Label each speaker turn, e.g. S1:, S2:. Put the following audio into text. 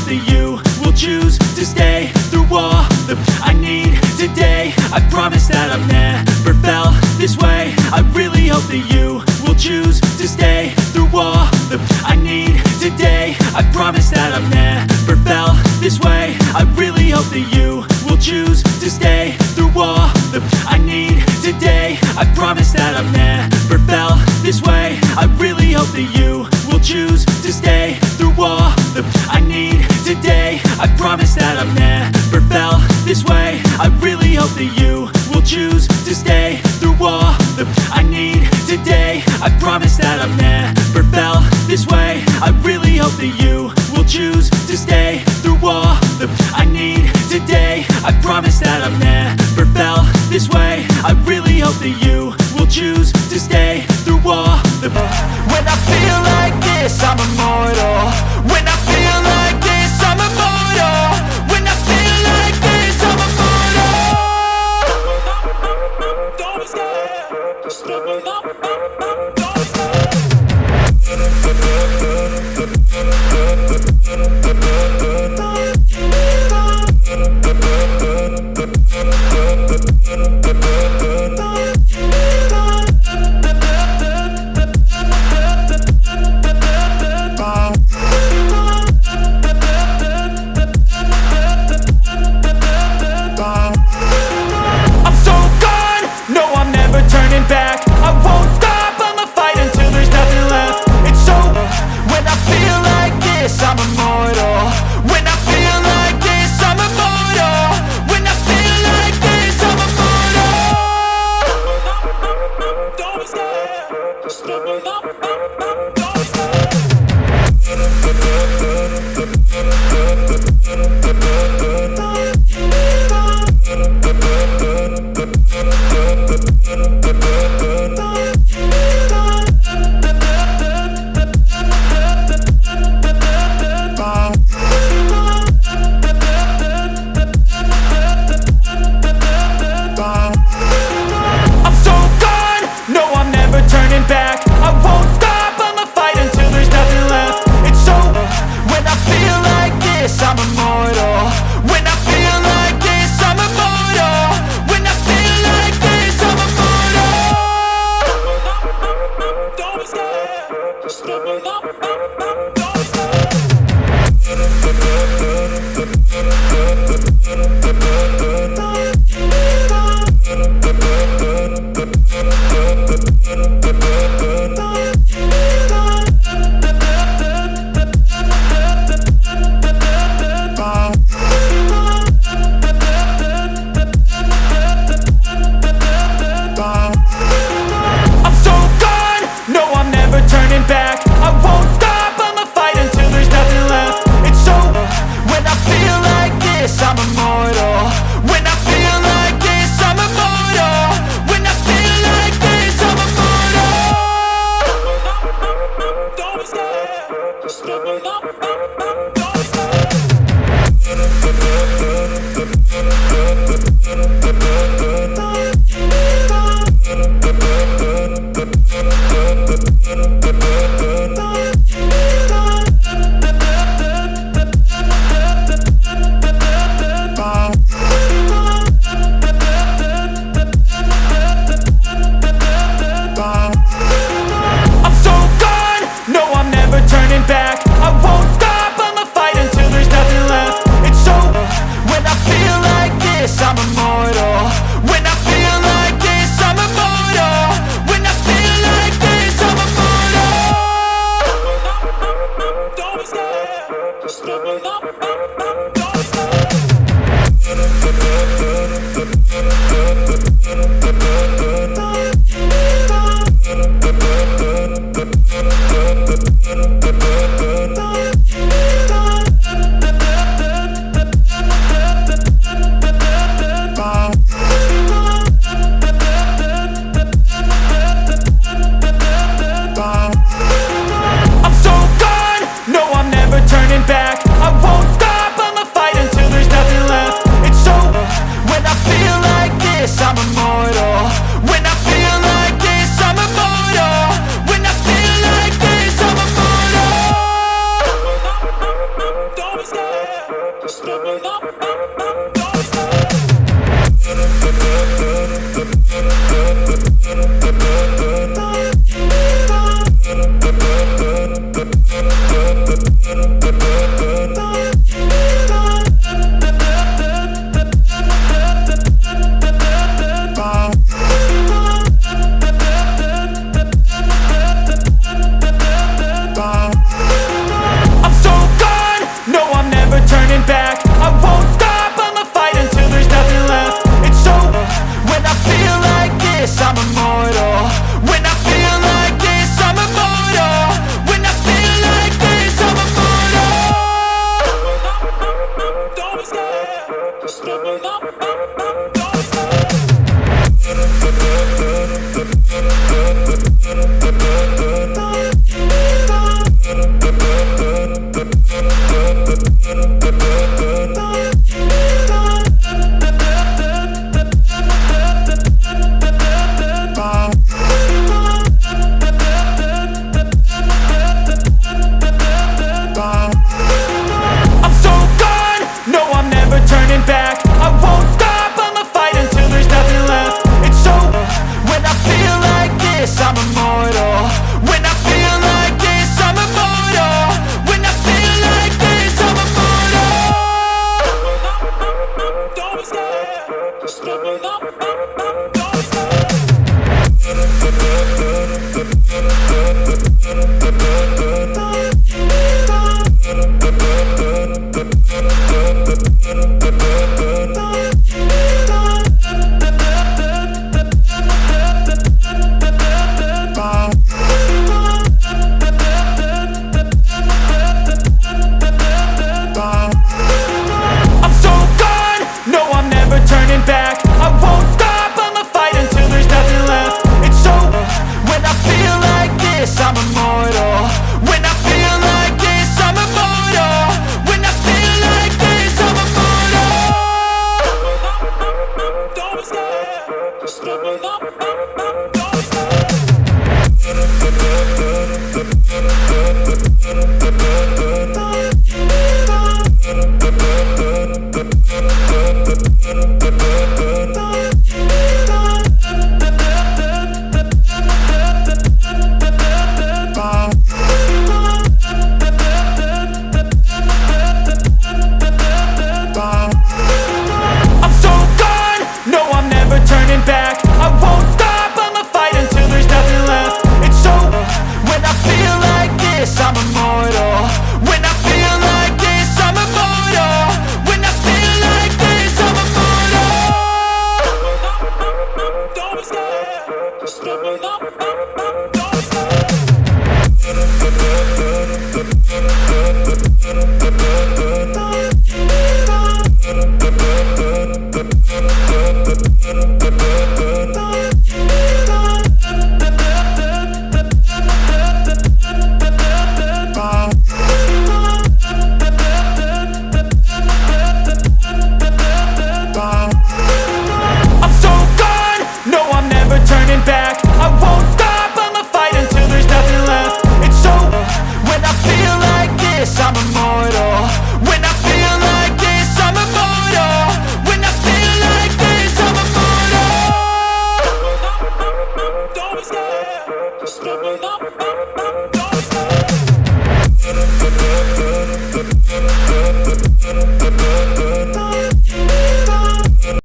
S1: that you will choose to stay through all that I need today. I promise that I've never felt this way. I really hope that you will choose to stay through all that I need today. I promise that I've never felt this way. I really hope that you will choose to stay through all that I need today. I promise that I've never felt this way. I really hope that you will choose to stay I promise that I've never felt this way. I really hope that you will choose to stay through all that I need today. I promise that I've never felt this way. I really hope that you will choose to stay through all that I need today. I promise that I've never felt this way. I really hope that you will choose to stay through all that
S2: When I feel like this, I'm immortal